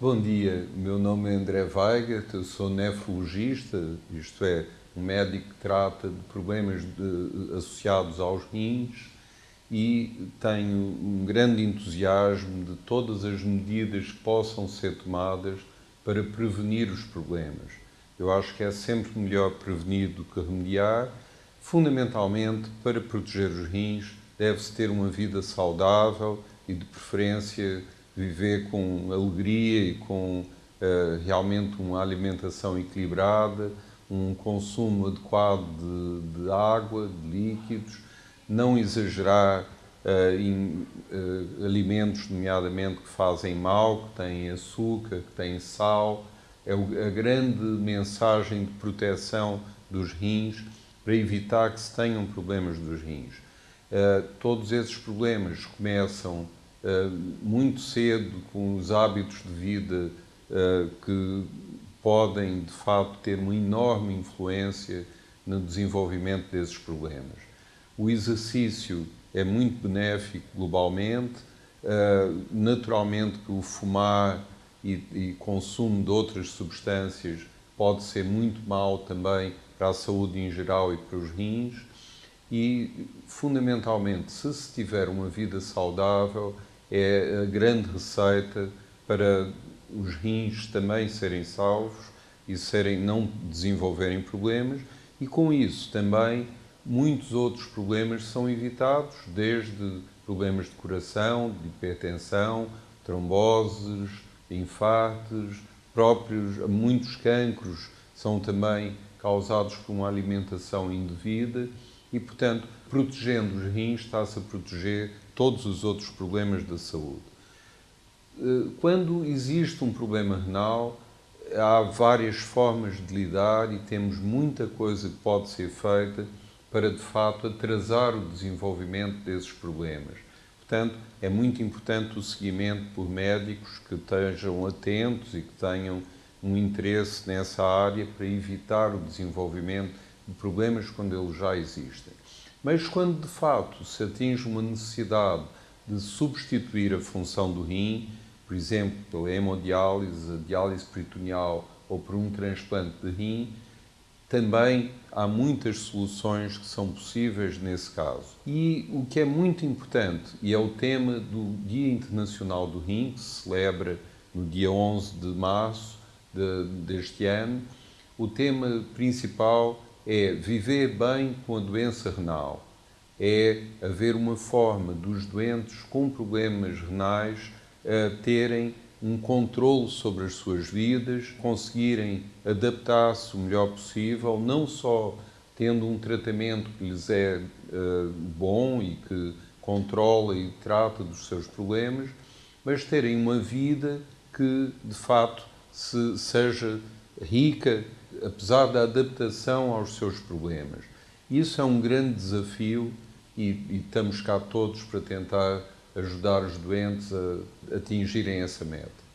Bom dia, meu nome é André Weigert, eu sou nefrologista, isto é, um médico que trata de problemas de, associados aos rins e tenho um grande entusiasmo de todas as medidas que possam ser tomadas para prevenir os problemas. Eu acho que é sempre melhor prevenir do que remediar. Fundamentalmente, para proteger os rins, deve-se ter uma vida saudável e, de preferência, viver com alegria e com uh, realmente uma alimentação equilibrada, um consumo adequado de, de água, de líquidos, não exagerar uh, em uh, alimentos, nomeadamente, que fazem mal, que têm açúcar, que têm sal. É a grande mensagem de proteção dos rins para evitar que se tenham problemas dos rins. todos esses problemas começam muito cedo com os hábitos de vida eh, que podem, de facto, ter uma enorme influência no desenvolvimento desses problemas. O exercício é muito benéfico globalmente, eh, naturalmente que o fumar e, e consumo de outras substâncias pode ser muito mal também para a saúde em geral e para os rins, e fundamentalmente, se se tiver uma vida saudável, é a grande receita para os rins também serem salvos e serem, não desenvolverem problemas. E com isso também muitos outros problemas são evitados, desde problemas de coração, de hipertensão, tromboses, infartos, próprios, muitos cancros são também causados por uma alimentação indevida e, portanto, protegendo os rins, está-se a proteger todos os outros problemas da saúde. Eh, quando existe um problema renal, há várias formas de lidar e temos muita coisa que pode ser feita para, de fato, atrasar o desenvolvimento desses problemas. Portanto, é muito importante o seguimento por médicos que estejam atentos e que tenham um interesse nessa área para evitar o desenvolvimento problemas quando eles já existem. Mas quando de fato se atinge uma necessidade de substituir a função do rim, por exemplo, pela hemodiálise, a diálise peritoneal ou por um transplante de rim, também há muitas soluções que são possíveis nesse caso. E o que é muito importante, e é o tema do Dia Internacional do Rim, que se celebra no dia 11 de março de, deste ano, o tema principal é viver bem com a doença renal, é haver uma forma dos doentes com problemas renais uh, terem um controle sobre as suas vidas, conseguirem adaptar-se o melhor possível, não só tendo um tratamento que lhes é uh, bom e que controla e trata dos seus problemas, mas terem uma vida que de facto se, seja rica apesar da adaptação aos seus problemas. Isso é um grande desafio e, e estamos cá todos para tentar ajudar os doentes a atingirem essa meta.